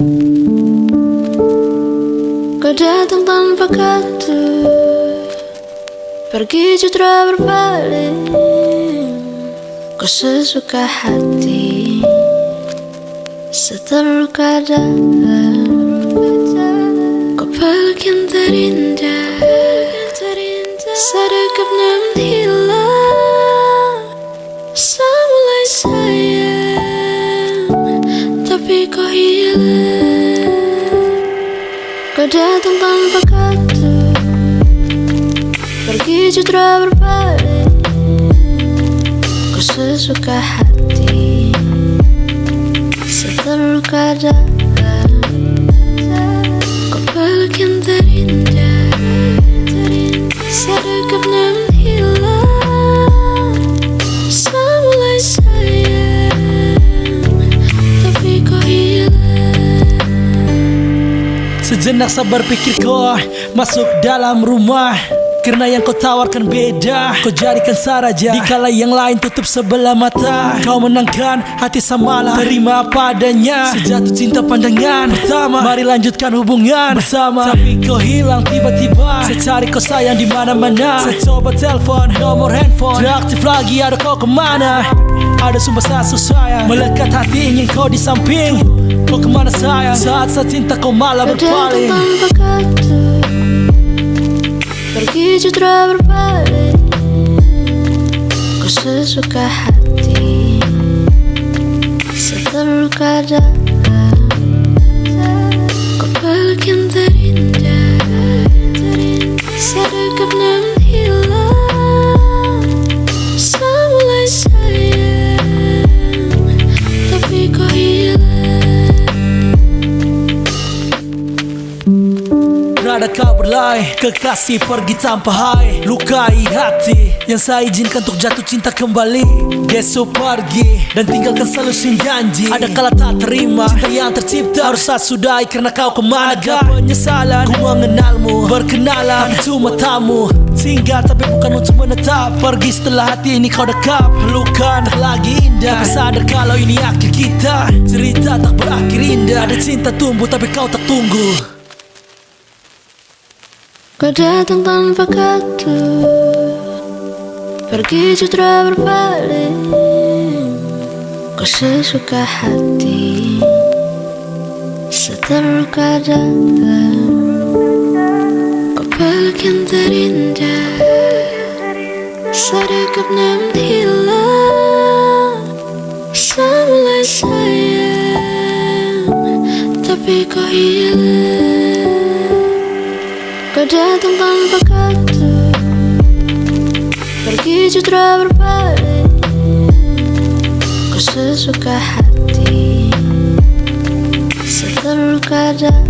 Kau datang tanpa kata Pergi citra berpaling Kau sesuka hati. Seterluka dalam Kau peluk yang terindah Sedekap namun Kau datang tanpa kata Pergi citra berpaling Kau sesuka hati. Seterluka dalam Sejenak sabar pikir kau Masuk dalam rumah. Karena yang kau tawarkan beda Kau jadikan saraja. Dikala yang lain tutup sebelah mata. Kau menangkan hati samalah. Terima padanya. Sejatuh cinta pandangan. Pertama Mari lanjutkan hubungan. Bersama. Tapi kau hilang tiba-tiba. Saya cari kau sayang di mana mana Saya coba telepon Nomor handphone. Reaktif lagi ada kau ke mana? Ada sumpah sasu sayang Melekat hati ingin kau di samping Kau ke mana sayang Saat saya cinta kau malah berpaling tanpa kata Pergi citra berpaling Kau sesuka hati Seterluka dalam. Kau peluk yang Rada kau berlai Kekasih pergi tanpa hai. Lukai hati Yang saya izinkan untuk jatuh cinta kembali. Besok pergi Dan tinggalkan selalu sin janji. Ada kala tak terima Cinta yang tercipta. Harus saya sudahi Karena kau ke mana? Agak penyesalan Ku mengenalmu Berkenalan Cuma tamu. Singgah tapi bukan untuk menetap. Pergi setelah hati ini kau dekap. Pelukan tak lagi indah. Tapi sadar kalau ini akhir kita. Cerita tak berakhir indah. Ada cinta tumbuh tapi kau tak tunggu Kau datang tanpa kata. Pergi citra berpaling. Kau sesuka hati. Seterluka dalam Kau peluk yang terindah. Sedekap namun hilang? Semulai sayang. Tapi kau hilang Kau datang tanpa kata. Pergi citra berpaling. Kau sesuka hati. Seterluka dalam